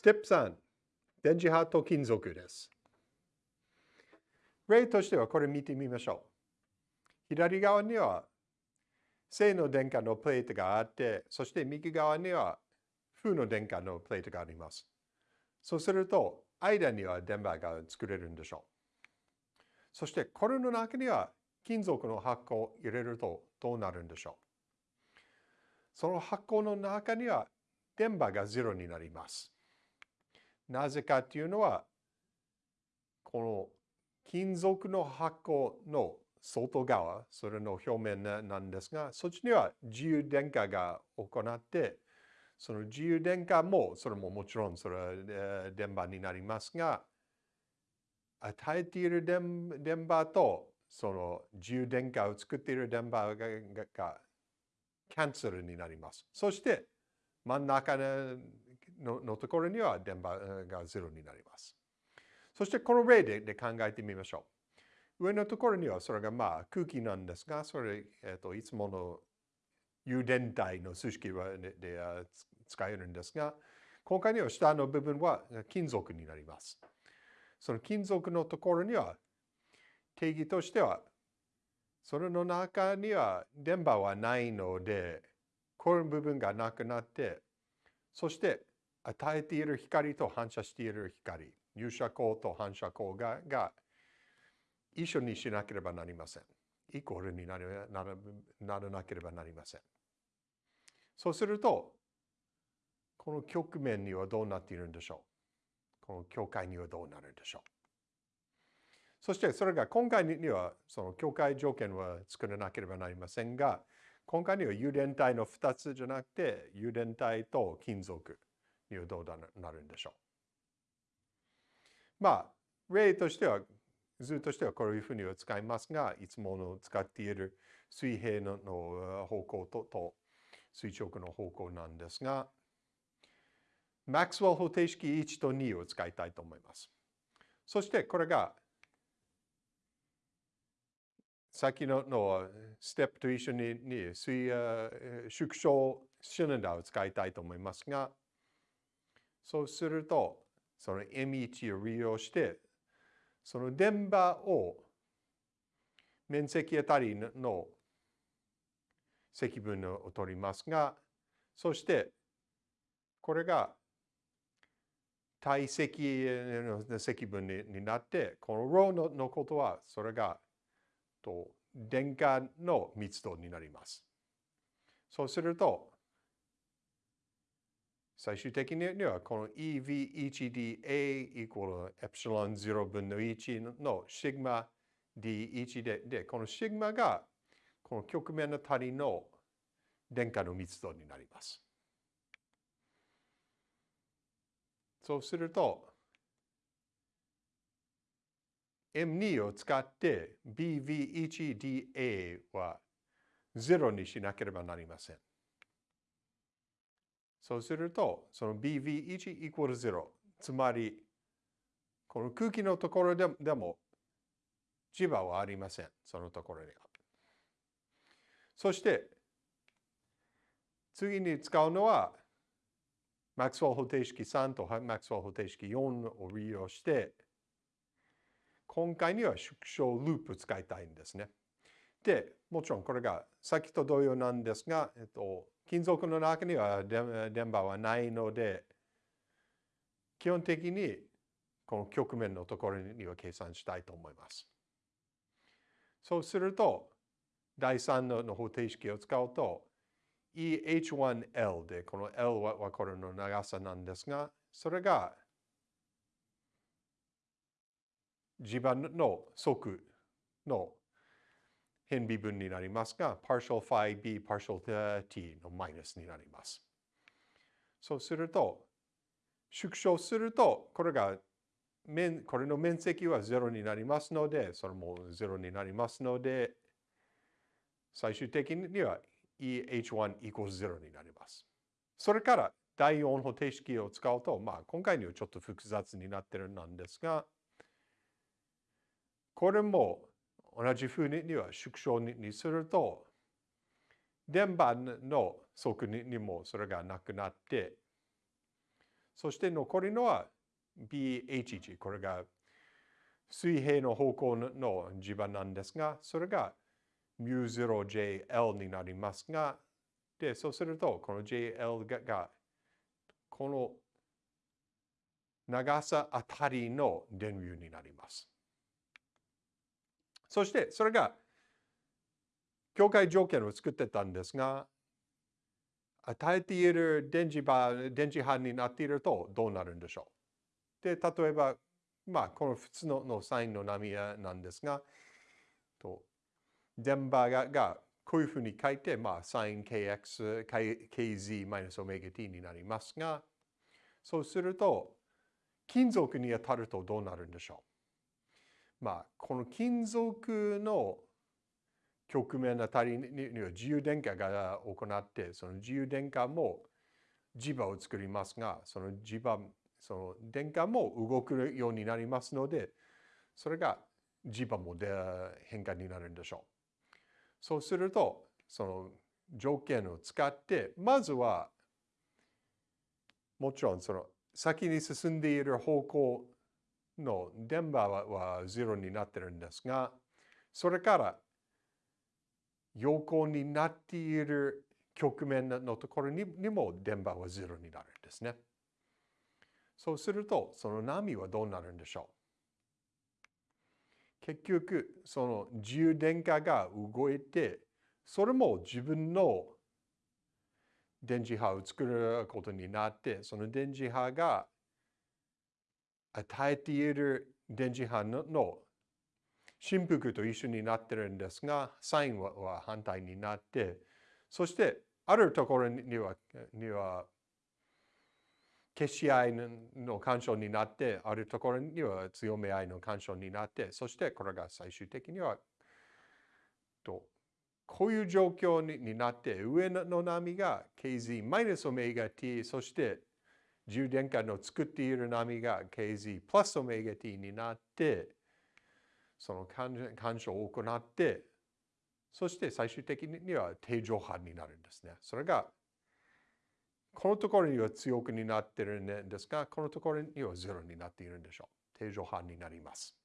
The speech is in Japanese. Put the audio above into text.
ステップ3、電磁波と金属です。例としてはこれ見てみましょう。左側には正の電荷のプレートがあって、そして右側には負の電荷のプレートがあります。そうすると、間には電波が作れるんでしょう。そして、これの中には金属の箱を入れるとどうなるんでしょう。その箱の中には電波がゼロになります。なぜかというのは、この金属の箱の外側、それの表面なんですが、そっちには自由電荷が行って、その自由電荷も、それももちろんそれは電波になりますが、与えている電波とその自由電荷を作っている電波がキャンセルになります。そして真ん中のところには電波がゼロになります。そしてこの例でで考えてみましょう。上のところにはそれがまあ空気なんですが、それ、えーと、いつもの誘電体の数式でで使えるんですが、今回には下の部分は金属になります。その金属のところには定義としては、それの中には電波はないので、この部分がなくなって、そして与えている光と反射している光、入射光と反射光がが一緒にしなければなりません。イコールにならならなければなりません。そうすると、この局面にはどうなっているんでしょう？この境界にはどうなるんでしょう？そしてそれが今回にはその境界条件は作らなければなりませんが、今回には誘電体の2つじゃなくて、誘電体と金属にはどうなるんでしょう。まあ、例としては、図としてはこういうふうには使いますが、いつもの使っている水平の方向とと垂直の方向なんですが、マックスウェル方程式1と2を使いたいと思います。そしてこれが先ののステップと一緒にに水縮小シリンダーを使いたいと思いますが、そうすると、その M1 を利用して、その電波を面積あたりの積分を取ります。が、そしてこれが体積の積分になって、この ρ のことはそれがと電荷の密度になります。そうすると、最終的にはこの EV1dA イコールエプシロン0分の1のシグマ D1 で、で、このシグマがこの局面の足りの電荷の密度になります。そうすると、M2 を使って BV1DA は0にしなければなりません。そうすると、その BV1 イコール0。つまり、この空気のところででも磁場はありません。そのところには。そして、次に使うのは、マックスウェル方程式3とマックスウェル方程式4を利用して、今回には縮小ループ使いたいんですね。で、もちろんこれが先と同様なんですが、えっと、金属の中には電波はないので、基本的にこの局面のところには計算したいと思います。そうすると、第3のの方程式を使うと、EH1L で、この L はこれの長さなんですが、それが地盤の則の変微分になりますが、partial phi b partial t のマイナスになります。そうすると、縮小すると、これが面、これの面積は0になりますので、それも0になりますので、最終的には EH1 equals 0になります。それから第4方程式を使うと、まあ今回にはちょっと複雑になってるんですが、これも同じふうには縮小にすると、電波の速にもそれがなくなって、そして残りのは BH1。これが水平の方向の磁場なんですが、それが μ0JL になりますが、で、そうすると、この JL ががこの長さあたりの電流になります。そして、それが境界条件を作ってたんですが、与えている電磁場、電磁波になっているとどうなるんでしょう？で、例えば、まあ、この普通ののサインの波なんですが、と電波ががこういうふうに書いて、まあ、サイン kx、kz マイナスオメガ t になりますが、そうすると、金属に当たるとどうなるんでしょう？まあ、この金属の局面あたりには自由電荷が行って、その自由電荷も磁場を作りますが、その磁場、その電荷も動くようになりますので、それが磁場も変化になるんでしょう。そうすると、その条件を使って、まずは、もちろんその先に進んでいる方向の電波は0になってるんですが、それから横になっている局面のところにも電波は0になるんですね。そうすると、その波はどうなるんでしょう？結局、その自由電荷が動いて、それも自分の電磁波を作ることになって、その電磁波が与えている電磁波の振幅と一緒になってるんですが、サインは反対になって、そしてあるところには、には消し合いの干渉になって、あるところには強め合いの干渉になって、そしてこれが最終的には、とこういう状況になって、上の波が KZ マイナスオメガ t、そして充電下の作っている波が KZ プラスオメガ t になって、その干渉を行って、そして最終的には定常波になるんですね。それが、このところには強くになってるんですが、このところにはゼロになっているんでしょう。定常波になります。